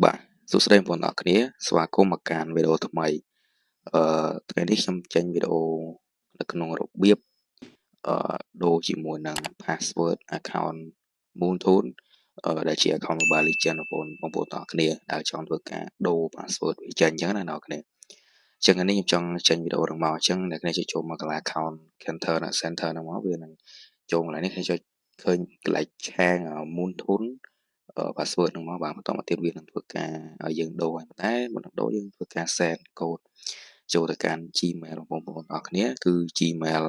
បាទសួស្តីបងប្អូនអរគ្នាស្វាគមន៍មកកាន់វីដេអូថ្មីអឺថ្ងៃនេះខ្ញុំចេញវីដេអូនៅក្នុងរបៀបអឺដូរជាមួយនឹង password account Moontoon អឺដែលជា account Mobile Legends បងប្អូនបងប្អូនទាំងអស់គ្នាដែលចង់ធ្វើការដូរ password វាចេញអញ្ចឹងណាអ្នកនរគ្នាអញ្ចឹងនេះខ្ញុំចង់ចេញវីដេអូនឹងមកអញ្ចឹងអ្នកគ្នាជួយចូលមកកន្លែង account center ណា center ហ្នឹងមកវានឹងចូលកន្លែងនេះខ្ញុំចុចឃើញកន្លែងឆាង Moontoon password ហ្នឹងមកបាទបន្តមកទៀតវានឹងធ្វើការឲ្យយើងដូរហើយតែមុននឹងដូរយើងធ្វើការ send code ចូលទៅកាន់ Gmail បងប្អូនអរគ្នាគឺ Gmail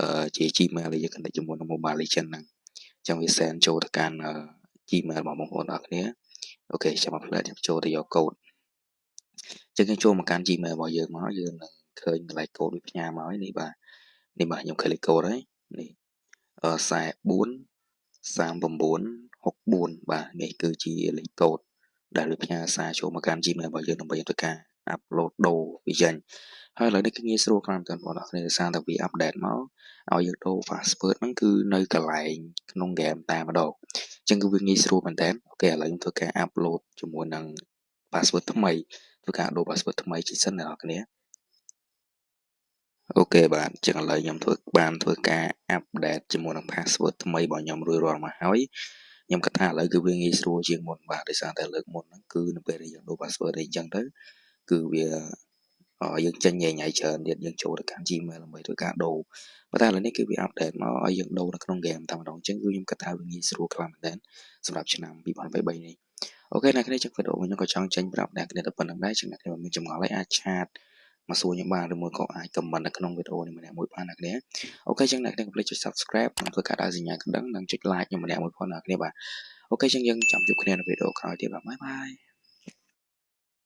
អឺជា Gmail ដែលយើង connect ជាមួយនឹង Mobile Legend ហ្នឹងអញ្ចឹងវា send ចូលទៅកាន់ Gmail របស់បងប្អូនអរគ្នាអូខេចាំមកផ្លែខ្ញុំចូលទៅយក code អញ្ចឹងយើងចូលមកកាន់ Gmail របស់យើងមកយើងនឹងឃើញកន្លែង code វាផ្ញើមកហើយនេះបាទនេះបាទខ្ញុំ click code ហើយនេះអឺ44 39 64បាទនេះគឺជាលេខកូដដែលវាផ្ញើសារចូលមកកាន់ Gmail របស់យើងដើម្បីធ្វើការ upload ដូរវាចេញហើយឥឡូវនេះគឺងាយស្រួលខ្លាំងតែបងប្អូនគ្នាដោយសារតែវា update មកឲ្យយើងដូរ password ហ្នឹងគឺនៅកន្លែងក្នុង game តែម្ដងអញ្ចឹងគឺវាងាយស្រួលមែនតើអូខេឥឡូវខ្ញុំធ្វើការ upload ជាមួយនឹង password ថ្មីធ្វើការដូរ password ថ្មីជាសិនអ្នកនរគ្នាOK បាទអញ្ចឹងឥឡូវខ្ញុំធ្វើបានធ្វើការ update ជាមួយនឹង password ថ្មីរបស់ខ្ញុំរួចរាល់មកហើយ ខ្ញុំគិតថាឥឡូវគឺវាងាយស្រួលជាងមុនបាទដោយសារតែលើកមុនហ្នឹងគឺនៅពេលដែលយើងដូរ password អីចឹងទៅគឺវាយើងចេញញ៉ៃញ៉ៃច្រើនទៀតយើងចូលទៅកាន់ Gmail ដើម្បីធ្វើការដូរប៉ុន្តែឥឡូវនេះគឺវា update មកឲ្យយើងដូរនៅក្នុង game តែម្ដងអញ្ចឹងគឺខ្ញុំគិតថាវាងាយស្រួលខ្លាំងមែនទែនសម្រាប់ឆ្នាំ2023នេះ OK អ្នកគ្នាចឹងវីដេអូខ្ញុំក៏ចង់ចេញប្រាប់អ្នកគ្នាទៅប៉ុណ្ណឹងដែរចឹងអ្នកគ្នាមានចម្ងល់អីអាច chat មកសួរខ្ញុំបានឬមួយក៏អាច comment នៅក្នុងវីដេអូនេះម្នាក់មួយបានអ្នកគ្នា OK ចឹងអ្នកគ្នាកុំភ្លេចចុច subscribe និងធ្វើការដាក់សញ្ញាកណ្ដឹងនិងចុច like ខ្ញុំម្នាក់មួយផងអ្នកគ្នាបាទ OK ចឹងយើងចាំជួបគ្នានៅវីដេអូក្រោយទៀតបាទ bye bye